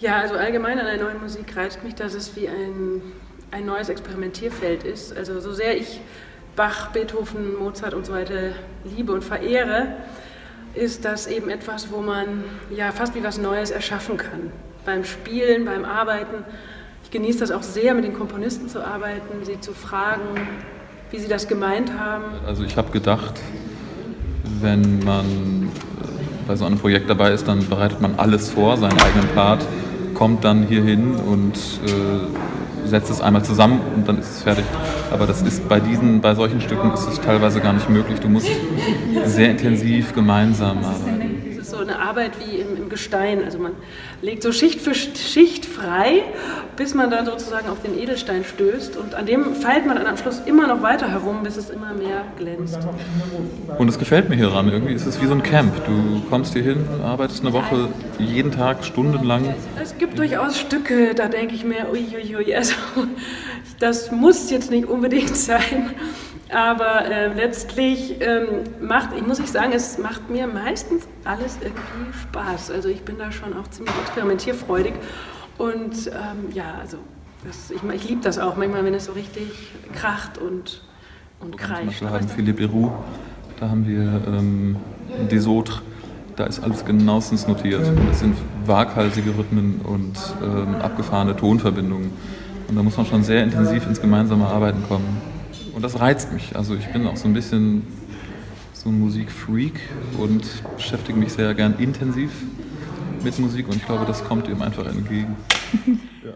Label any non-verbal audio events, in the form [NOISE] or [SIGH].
Ja, also allgemein an der neuen Musik reizt mich, dass es wie ein, ein neues Experimentierfeld ist. Also so sehr ich Bach, Beethoven, Mozart und so weiter liebe und verehre, ist das eben etwas, wo man ja fast wie was Neues erschaffen kann. Beim Spielen, beim Arbeiten. Ich genieße das auch sehr, mit den Komponisten zu arbeiten, sie zu fragen, wie sie das gemeint haben. Also ich habe gedacht, wenn man bei so einem Projekt dabei ist, dann bereitet man alles vor, seinen eigenen Part, kommt dann hier hin und äh, setzt es einmal zusammen und dann ist es fertig. Aber das ist bei diesen, bei solchen Stücken ist es teilweise gar nicht möglich. Du musst sehr intensiv gemeinsam arbeiten so eine Arbeit wie im, im, Gestein. Also man legt so Schicht für Schicht frei, bis man dann sozusagen auf den Edelstein stößt. Und an dem feilt man dann am Schluss immer noch weiter herum, bis es immer mehr glänzt. Und es gefällt mir hier dran. Irgendwie ist es wie so ein Camp. Du kommst hier hin, arbeitest eine Woche, jeden Tag, stundenlang. Es gibt durchaus Stücke, da denke ich mir, uiuiui, ui, also das muss jetzt nicht unbedingt [LAUGHS] sein. Aber äh, letztlich ähm, macht, ich muss ich sagen, es macht mir meistens alles irgendwie Spaß. Also ich bin da schon auch ziemlich experimentierfreudig. Und ähm, ja, also das, ich, ich liebe das auch manchmal, wenn es so richtig kracht und, und kreischt. Zum Beispiel haben Philippe Roux, da haben wir ähm, Desotre, da ist alles genauestens notiert. Das sind waghalsige Rhythmen und ähm, abgefahrene Tonverbindungen. Und da muss man schon sehr intensiv ins gemeinsame Arbeiten kommen. Und das reizt mich. Also ich bin auch so ein bisschen so ein Musikfreak und beschäftige mich sehr gern intensiv mit Musik und ich glaube, das kommt ihm einfach entgegen. [LAUGHS] ja.